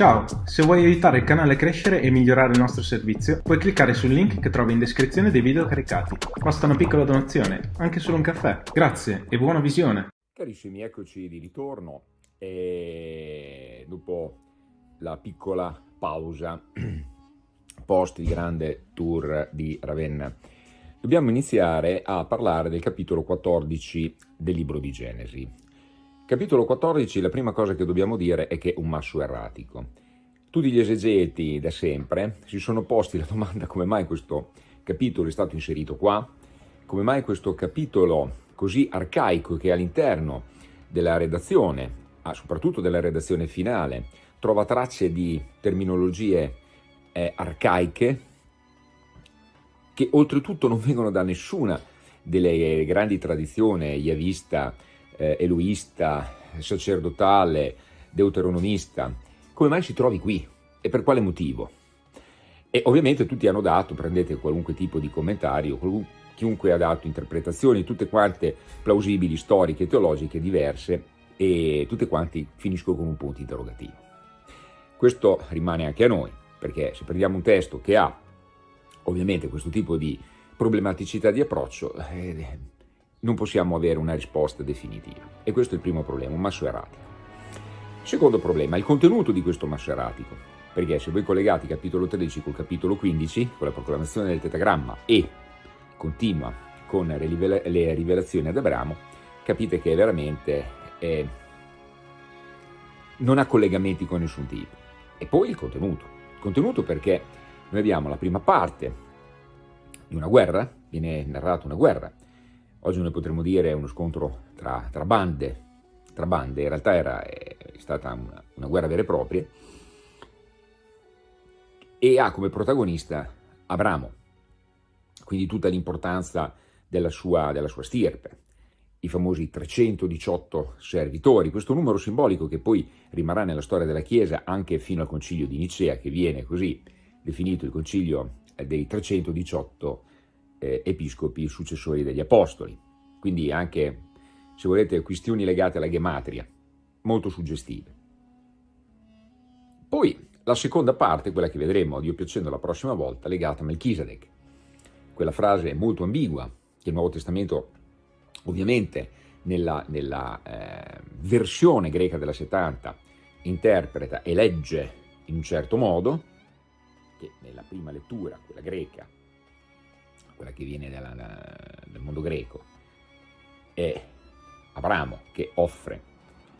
Ciao, se vuoi aiutare il canale a crescere e migliorare il nostro servizio, puoi cliccare sul link che trovi in descrizione dei video caricati. Basta una piccola donazione, anche solo un caffè. Grazie e buona visione! Carissimi, eccoci di ritorno e dopo la piccola pausa post il grande tour di Ravenna dobbiamo iniziare a parlare del capitolo 14 del libro di Genesi. Capitolo 14, la prima cosa che dobbiamo dire è che è un masso erratico. Tutti gli esegeti da sempre si sono posti la domanda come mai questo capitolo è stato inserito qua, come mai questo capitolo così arcaico che all'interno della redazione, ah, soprattutto della redazione finale, trova tracce di terminologie eh, arcaiche che oltretutto non vengono da nessuna delle grandi tradizioni yavista, eh, eloista, sacerdotale, deuteronomista, come mai si trovi qui e per quale motivo? E ovviamente tutti hanno dato, prendete qualunque tipo di commentario, chiunque ha dato interpretazioni, tutte quante plausibili, storiche, teologiche, diverse, e tutte quanti finiscono con un punto interrogativo. Questo rimane anche a noi, perché se prendiamo un testo che ha ovviamente questo tipo di problematicità di approccio, eh, non possiamo avere una risposta definitiva. E questo è il primo problema, un masso erratico. Secondo problema, il contenuto di questo masso erratico. Perché se voi collegate il capitolo 13 col capitolo 15, con la proclamazione del tetagramma e continua con le rivelazioni ad Abramo, capite che veramente eh, non ha collegamenti con nessun tipo. E poi il contenuto. Il contenuto perché noi abbiamo la prima parte di una guerra, viene narrata una guerra, Oggi noi potremmo dire uno scontro tra, tra, bande, tra bande, in realtà era, è stata una, una guerra vera e propria, e ha come protagonista Abramo, quindi tutta l'importanza della sua, della sua stirpe, i famosi 318 servitori, questo numero simbolico che poi rimarrà nella storia della Chiesa anche fino al concilio di Nicea, che viene così definito il concilio dei 318 eh, episcopi successori degli apostoli. Quindi anche, se volete, questioni legate alla gematria, molto suggestive. Poi la seconda parte, quella che vedremo a Dio piacendo la prossima volta, legata a Melchisedec. Quella frase molto ambigua che il Nuovo Testamento ovviamente nella, nella eh, versione greca della 70 interpreta e legge in un certo modo, che nella prima lettura, quella greca, quella che viene dalla, dal mondo greco, è Abramo che offre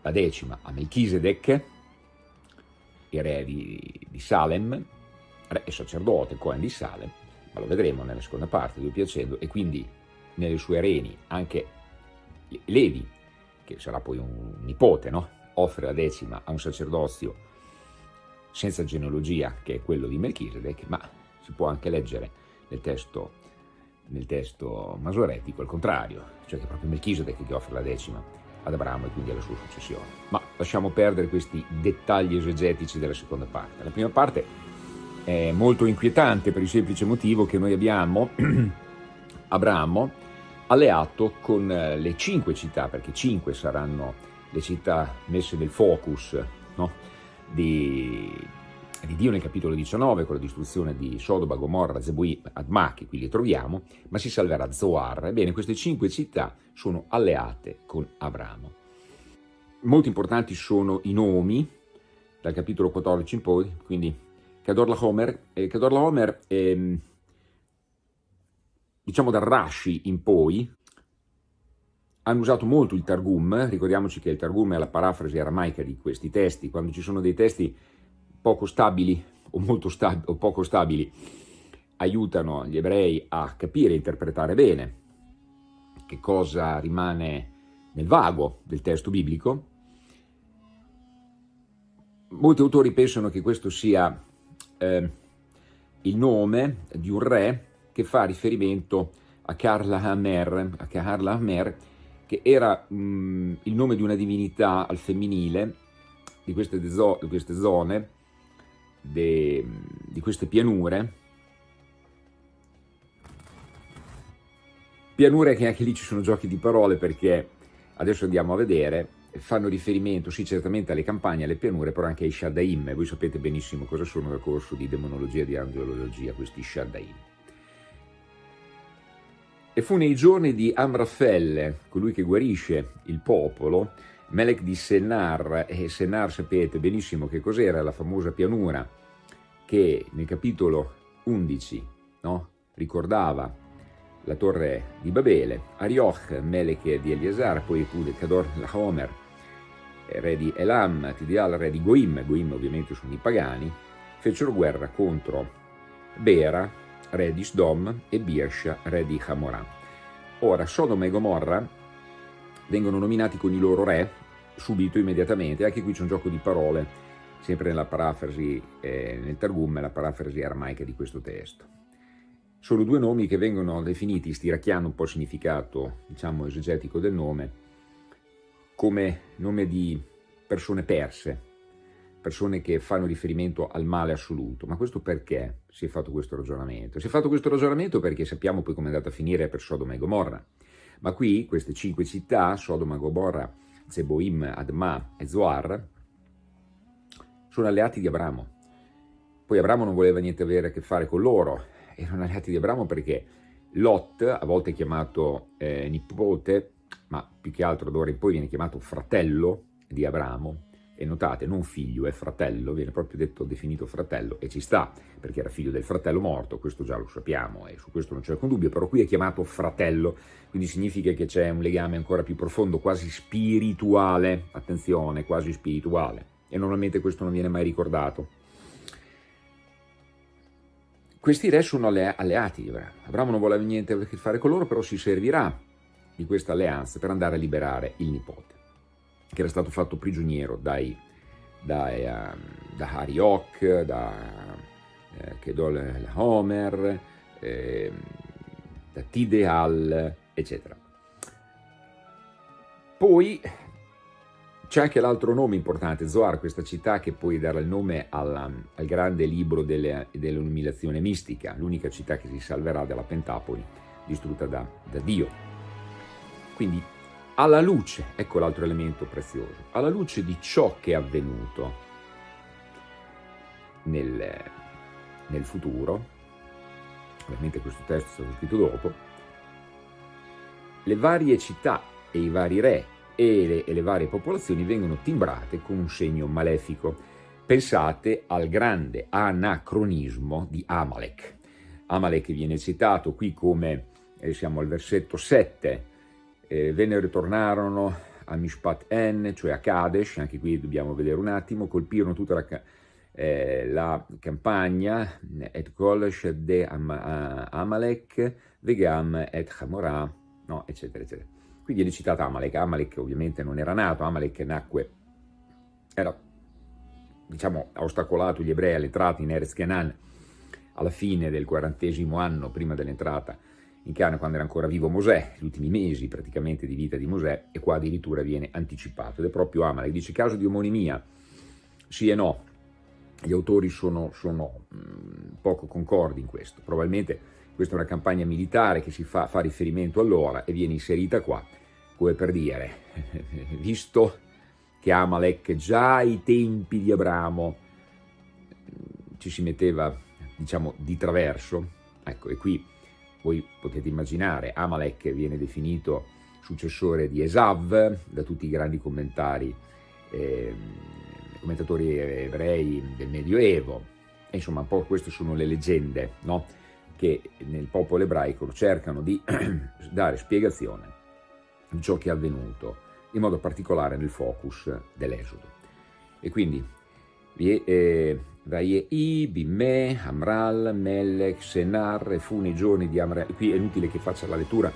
la decima a Melchisedec, il re di, di Salem, re e sacerdote, Cohen di Salem, ma lo vedremo nella seconda parte, Dio piacendo, e quindi nelle sue reni anche Levi, che sarà poi un nipote, no? offre la decima a un sacerdozio senza genealogia, che è quello di Melchisedec, ma si può anche leggere nel testo nel testo masoretico al contrario, cioè che è proprio Melchisedec che offre la decima ad Abramo e quindi alla sua successione. Ma lasciamo perdere questi dettagli esegetici della seconda parte. La prima parte è molto inquietante per il semplice motivo che noi abbiamo Abramo alleato con eh, le cinque città, perché cinque saranno le città messe nel focus no? di, di Dio nel capitolo 19 con la distruzione di Sodoma, Gomorra, Zebui, Adma, che qui li troviamo, ma si salverà Zoar. Ebbene, queste cinque città sono alleate con Abramo. Molto importanti sono i nomi, dal capitolo 14 in poi, quindi Kedorlaomer, eh, Kedorlaomer eh, diciamo da Rashi in poi, hanno usato molto il Targum, ricordiamoci che il Targum è la parafrasi aramaica di questi testi, quando ci sono dei testi poco stabili o, molto stab o poco stabili aiutano gli ebrei a capire e interpretare bene che cosa rimane nel vago del testo biblico. Molti autori pensano che questo sia eh, il nome di un re che fa riferimento a Karla Hamer, a Karla Hamer che era mh, mm, il nome di una divinità al femminile di queste, di queste zone de, di queste pianure, pianure che anche lì ci sono giochi di parole perché adesso andiamo a vedere. Fanno riferimento, sì, certamente alle campagne, alle pianure, però anche ai Shaddaim, voi sapete benissimo cosa sono nel corso di demonologia e di angelologia questi Shaddaim. E fu nei giorni di Amrafel, colui che guarisce il popolo, Melech di Sennar, e Sennar sapete benissimo che cos'era, la famosa pianura che nel capitolo 11 no, ricordava la torre di Babele, Arioch, Melech di Eliasar, poi Pud, Kador, Lahomer, re di Elam, Tidial, re di Goim, Goim ovviamente sono i pagani, fecero guerra contro Bera, re di Sdom, e Birsha, re di Hamorah. Ora, Sodoma e Gomorra vengono nominati con i loro re subito, immediatamente, anche qui c'è un gioco di parole, sempre nella parafrasi, eh, nel Targum, la parafrasi aramaica di questo testo. Sono due nomi che vengono definiti, stiracchiando un po' il significato, diciamo, esegetico del nome, come nome di persone perse, persone che fanno riferimento al male assoluto. Ma questo perché si è fatto questo ragionamento? Si è fatto questo ragionamento perché sappiamo poi come è andata a finire per Sodoma e Gomorra. Ma qui, queste cinque città, Sodoma, Gomorra, Zeboim, Adma e Zoar, sono alleati di Abramo. Poi Abramo non voleva niente avere a che fare con loro, erano alleati di Abramo perché Lot, a volte chiamato eh, nipote, ma più che altro d'ora in poi viene chiamato fratello di Abramo, e notate, non figlio, è fratello, viene proprio detto, definito fratello, e ci sta, perché era figlio del fratello morto, questo già lo sappiamo, e su questo non c'è alcun dubbio, però qui è chiamato fratello, quindi significa che c'è un legame ancora più profondo, quasi spirituale, attenzione, quasi spirituale, e normalmente questo non viene mai ricordato. Questi re sono alleati di Abramo. Abramo non vuole niente a che fare con loro, però si servirà di questa alleanza per andare a liberare il nipote, che era stato fatto prigioniero dai, dai, uh, da Hariok, da uh, Kedol Homer, eh, da Tideal, eccetera. Poi c'è anche l'altro nome importante, Zoar, questa città che poi darà il nome alla, al grande libro dell'illuminazione mistica, l'unica città che si salverà dalla Pentapoli, distrutta da, da Dio. Quindi alla luce, ecco l'altro elemento prezioso, alla luce di ciò che è avvenuto nel, nel futuro, ovviamente questo testo è stato scritto dopo, le varie città e i vari re e le, e le varie popolazioni vengono timbrate con un segno malefico. Pensate al grande anacronismo di Amalek. Amalek viene citato qui come, eh, siamo al versetto 7, eh, vennero e ritornarono a Mishpat En, cioè a Kadesh, anche qui dobbiamo vedere un attimo, colpirono tutta la, eh, la campagna, et Kolesh de Am Amalek, Vegam et Hamorah, no, eccetera, eccetera. Qui viene citata Amalek, Amalek ovviamente non era nato, Amalek nacque, era, diciamo, ha ostacolato gli ebrei all'entrata in Erez Kenan alla fine del quarantesimo anno prima dell'entrata in Canaan quando era ancora vivo Mosè, gli ultimi mesi praticamente di vita di Mosè, e qua addirittura viene anticipato, ed è proprio Amalek, dice caso di omonimia, sì e no, gli autori sono, sono mm, poco concordi in questo, probabilmente questa è una campagna militare che si fa, fa riferimento allora e viene inserita qua, come per dire, visto che Amalek già ai tempi di Abramo mm, ci si metteva, diciamo, di traverso, ecco, e qui voi potete immaginare, Amalek viene definito successore di Esav da tutti i grandi commentari, eh, commentatori ebrei del Medioevo. E insomma, un po' queste sono le leggende no? che nel popolo ebraico cercano di dare spiegazione di ciò che è avvenuto, in modo particolare nel focus dell'Esodo. E quindi eh, Vaiei, Bimè, Amral, Melech, Senar, e fu nei giorni di Amral, qui è inutile che faccia la lettura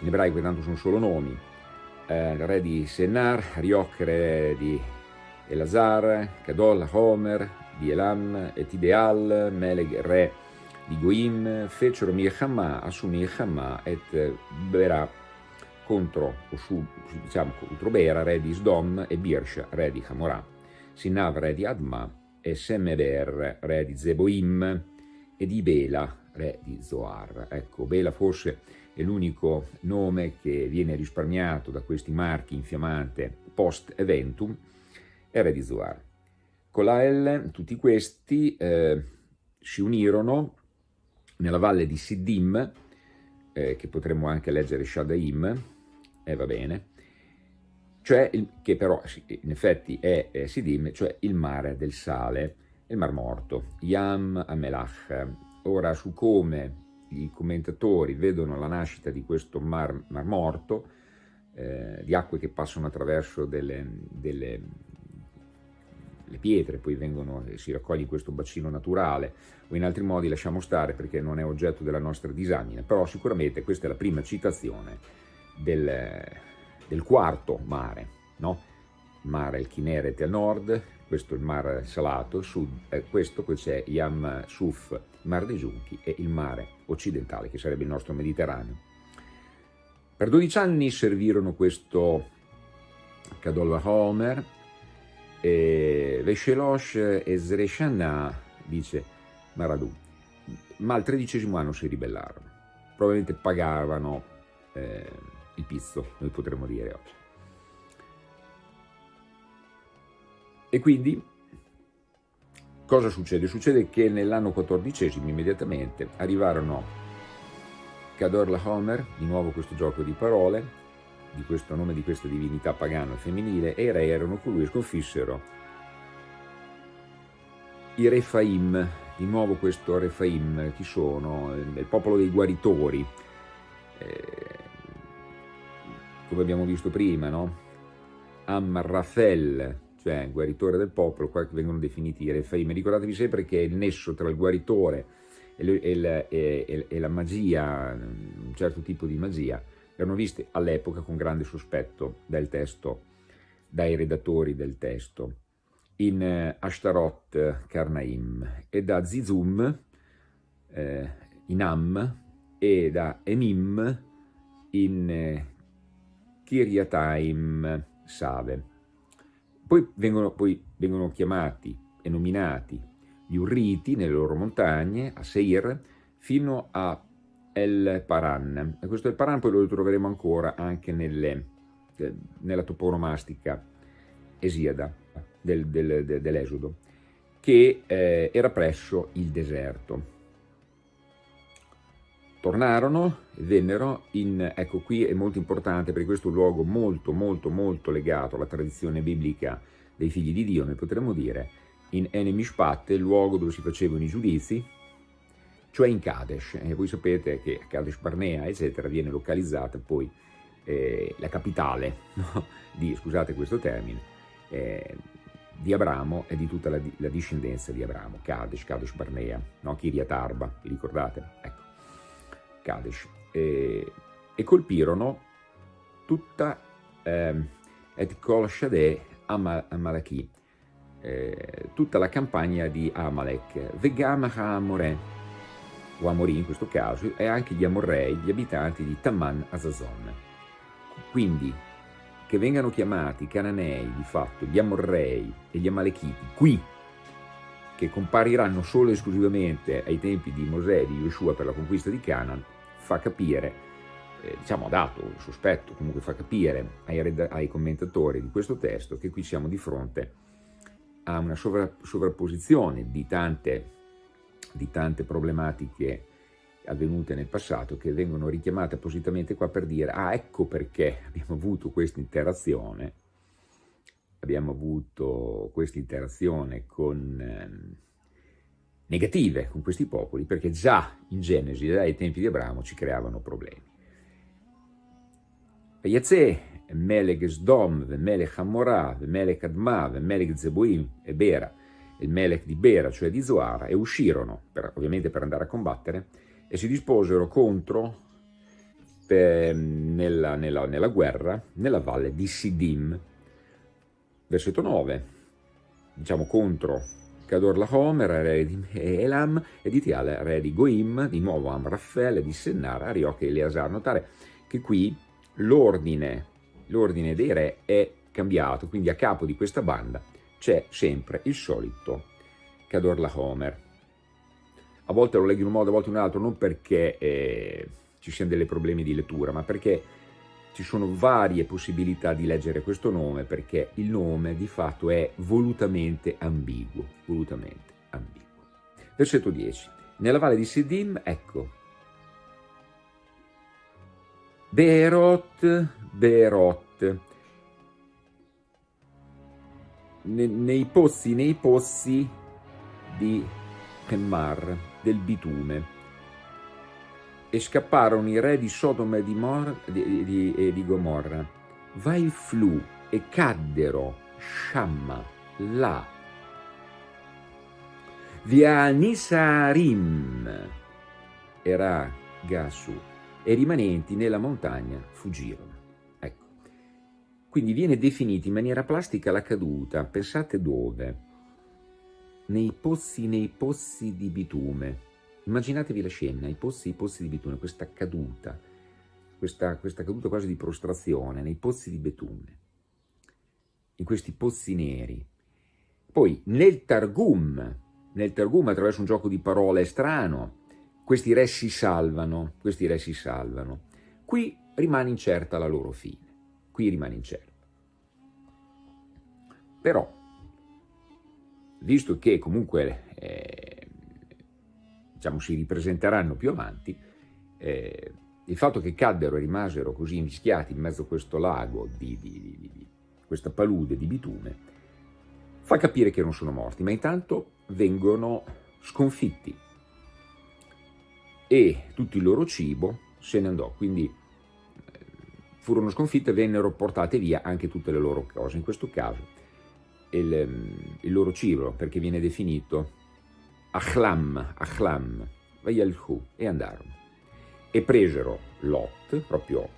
in ebraico, tanto sono solo nomi, eh, re di Senar, Riok, re di Elazar, Kadol, Homer, di Elam, et Ideal, Meleg, re di Goim, fecero Mirhamà, assumì Mirhamà et Berà contro, o su, diciamo, contro Bera, re di Sdom, e Birsha, re di Hamorà, Sinav, re di Adma, e Semeber, re di Zeboim, e di Bela, re di Zoar. Ecco, Bela forse e l'unico nome che viene risparmiato da questi marchi infiammante post-eventum è Re di Zoar. Con la L tutti questi eh, si unirono nella valle di Siddim, eh, che potremmo anche leggere Shadaim, e eh, va bene, cioè il, che però in effetti è, è Siddim, cioè il mare del sale, il Mar Morto, Yam Amelach. Ora su come i commentatori vedono la nascita di questo Mar, mar Morto, eh, di acque che passano attraverso delle, delle pietre, poi vengono, si raccoglie in questo bacino naturale, o in altri modi lasciamo stare perché non è oggetto della nostra disamina, però sicuramente questa è la prima citazione del, del quarto mare, no? mare il Kineret a nord, questo è il mare salato, sud, eh, questo poi c'è Yam Suf, il mare dei giunchi e il mare occidentale che sarebbe il nostro Mediterraneo. Per 12 anni servirono questo Kadolva Homer e Veshelosh e Zreshana, dice Maradou, ma al tredicesimo anno si ribellarono, probabilmente pagavano eh, il pizzo, noi potremmo dire oggi. E quindi cosa succede? Succede che nell'anno XIV immediatamente arrivarono Kador la Homer, di nuovo questo gioco di parole, di questo nome di questa divinità pagana femminile, e i re erano colui che sconfissero i Refaim, di nuovo questo Refaim, chi sono? Il popolo dei guaritori, eh, come abbiamo visto prima, no? Amrafel, cioè guaritore del popolo, qua vengono definiti i Refaim. Ricordatevi sempre che il nesso tra il guaritore e, e, e, e la magia, un certo tipo di magia, erano viste all'epoca con grande sospetto dal testo, dai redattori del testo, in eh, Ashtarot Karnaim e da Zizum eh, in Am e da Emim in eh, Kiryataim Save. Poi vengono, poi vengono chiamati e nominati gli Urriti nelle loro montagne, a Seir, fino a El Paran. E questo El Paran poi lo troveremo ancora anche nelle, eh, nella toponomastica esiada del, del, dell'Esodo, che eh, era presso il deserto. Tornarono e vennero in, ecco qui è molto importante perché questo è un luogo molto molto molto legato alla tradizione biblica dei figli di Dio, noi potremmo dire, in Enemishpat, il luogo dove si facevano i giudizi, cioè in Kadesh. E voi sapete che a Kadesh Barnea, eccetera, viene localizzata poi eh, la capitale no? di, scusate questo termine, eh, di Abramo e di tutta la, la, discendenza di Abramo, Kadesh, Kadesh Barnea, no? Kiryat Arba, ricordate? Ecco. Kadesh, e, e colpirono tutta eh, Et Kol Shadeh Amalaki, eh, tutta la campagna di Amalek, Vegam HaMoreh, o Amorì in questo caso, e anche gli Amorrei, gli abitanti di Taman Azazon. Quindi, che vengano chiamati Cananei, di fatto, gli Amorrei e gli Amalechiti, qui che compariranno solo e esclusivamente ai tempi di Mosè e di Yoshua per la conquista di Canaan, fa capire, eh, diciamo ha dato il sospetto, comunque fa capire ai, ai, commentatori di questo testo che qui siamo di fronte a una sovra sovrapposizione di tante, di tante problematiche avvenute nel passato che vengono richiamate appositamente qua per dire ah ecco perché abbiamo avuto questa interazione abbiamo avuto questa interazione con eh, negative con questi popoli, perché già in Genesi, dai tempi di Abramo, ci creavano problemi. Yatze, Melech Sdom, Melech Hamorah, Melech Adma, Melech Zeboim e Bera, il Melech di Bera, cioè di Zoara, e uscirono, per, ovviamente per andare a combattere, e si disposero contro per, nella, nella, nella guerra nella valle di Sidim. Versetto 9, diciamo contro Cador Lahomer, re di Elam, e di Tial, re di Goim, di nuovo Amraffel, di Sennar, Arioch e Eleazar. Notare che qui l'ordine, dei re è cambiato, quindi a capo di questa banda c'è sempre il solito Cador Lahomer. A volte lo leggo in un modo, a volte in un altro, non perché eh, ci siano dei problemi di lettura, ma perché ci sono varie possibilità di leggere questo nome, perché il nome di fatto è volutamente ambiguo, volutamente ambiguo. Versetto 10. Nella valle di Sidim, ecco, Beerot, Beerot, nei pozzi, nei pozzi di Kemmar, del bitume, e scapparono i re di Sodoma e di, Mor, di, di, e di Gomorra. Vai flu e caddero Shamma là. Via Nisarim era Gasu e i rimanenti nella montagna fuggirono. Ecco. Quindi viene definita in maniera plastica la caduta. Pensate dove? Nei pozzi, nei pozzi di bitume Immaginatevi la scena, i pozzi, i pozzi di bitume, questa caduta, questa, questa caduta quasi di prostrazione nei pozzi di bitume, in questi pozzi neri. Poi nel Targum, nel Targum attraverso un gioco di parole strano, questi re si salvano, questi re si salvano. Qui rimane incerta la loro fine, qui rimane incerta. Però, visto che comunque eh, diciamo, si ripresenteranno più avanti, eh, il fatto che caddero e rimasero così invischiati in mezzo a questo lago, di, di, di, di questa palude di bitume, fa capire che non sono morti, ma intanto vengono sconfitti. E tutto il loro cibo se ne andò, quindi eh, furono sconfitte e vennero portate via anche tutte le loro cose, in questo caso il, il loro cibo, perché viene definito Achlam, Achlam, Vayalhu, e andarono. E presero Lot, proprio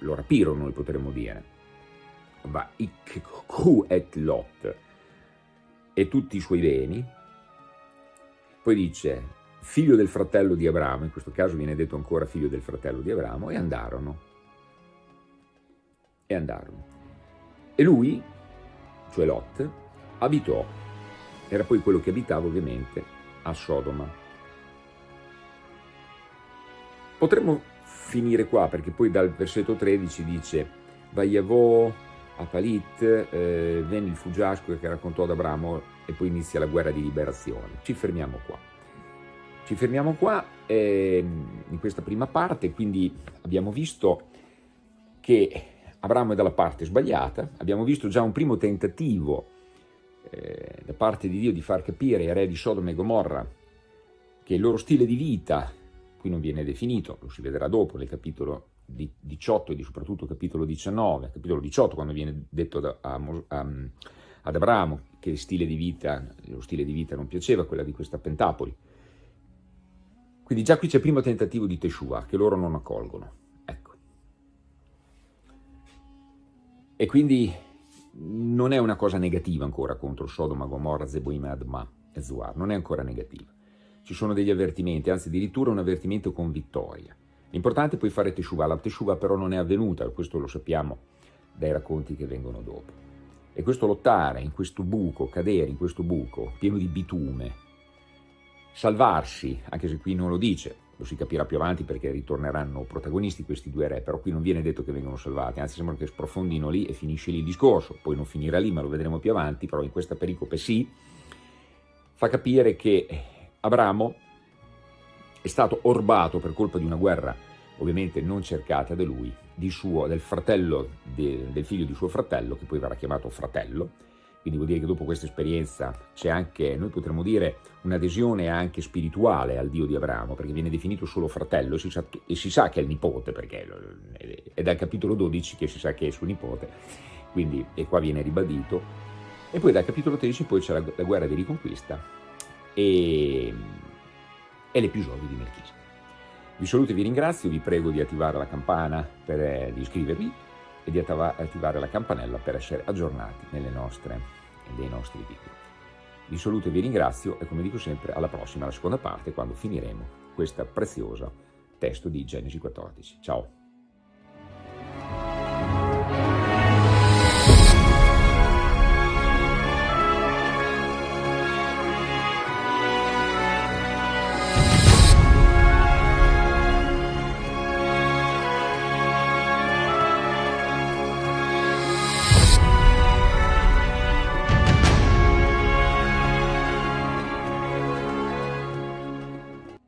lo rapirono, noi potremmo dire, va ikhu et Lot, e tutti i suoi beni. Poi dice, figlio del fratello di Abramo, in questo caso viene detto ancora figlio del fratello di Abramo, e andarono. E andarono. E lui, cioè Lot, abitò era poi quello che abitava ovviamente a Sodoma. Potremmo finire qua perché poi dal versetto 13 dice Vaiavò a Palit, eh, venne il fuggiasco che raccontò ad Abramo e poi inizia la guerra di liberazione. Ci fermiamo qua. Ci fermiamo qua eh, in questa prima parte, quindi abbiamo visto che Abramo è dalla parte sbagliata, abbiamo visto già un primo tentativo da parte di Dio di far capire ai re di Sodoma e Gomorra che il loro stile di vita, qui non viene definito, lo si vedrà dopo nel capitolo 18 e soprattutto capitolo 19, capitolo 18 quando viene detto da, a, a, ad Abramo che il stile vita, lo stile di vita non piaceva, quella di questa Pentapoli. Quindi già qui c'è il primo tentativo di Teshuvah che loro non accolgono. Ecco. E quindi non è una cosa negativa ancora contro Sodoma, Gomorra, Zeboim, Adma e Zuar, non è ancora negativa. Ci sono degli avvertimenti, anzi addirittura un avvertimento con vittoria. L'importante è poi fare Teshuvah, la Teshuvah però non è avvenuta, questo lo sappiamo dai racconti che vengono dopo. E questo lottare in questo buco, cadere in questo buco pieno di bitume, salvarsi, anche se qui non lo dice, lo si capirà più avanti perché ritorneranno protagonisti questi due re, però qui non viene detto che vengono salvati, anzi sembra che sprofondino lì e finisce lì il discorso, poi non finirà lì ma lo vedremo più avanti, però in questa pericope sì, fa capire che Abramo è stato orbato per colpa di una guerra ovviamente non cercata da lui, suo, del fratello, de, del figlio di suo fratello, che poi verrà chiamato fratello, quindi vuol dire che dopo questa esperienza c'è anche, noi potremmo dire, un'adesione anche spirituale al Dio di Abramo, perché viene definito solo fratello e si sa, e si sa che è il nipote, perché è dal capitolo 12 che si sa che è suo nipote, quindi e qua viene ribadito. E poi dal capitolo 13 poi c'è la, la, guerra di riconquista e, e l'episodio di Melchise. Vi saluto e vi ringrazio, vi prego di attivare la campana per eh, di iscrivervi e di attivare la campanella per essere aggiornati nelle nostre, nei nostri video. Vi saluto e vi ringrazio e come dico sempre alla prossima, alla seconda parte, quando finiremo questo prezioso testo di Genesi 14. Ciao!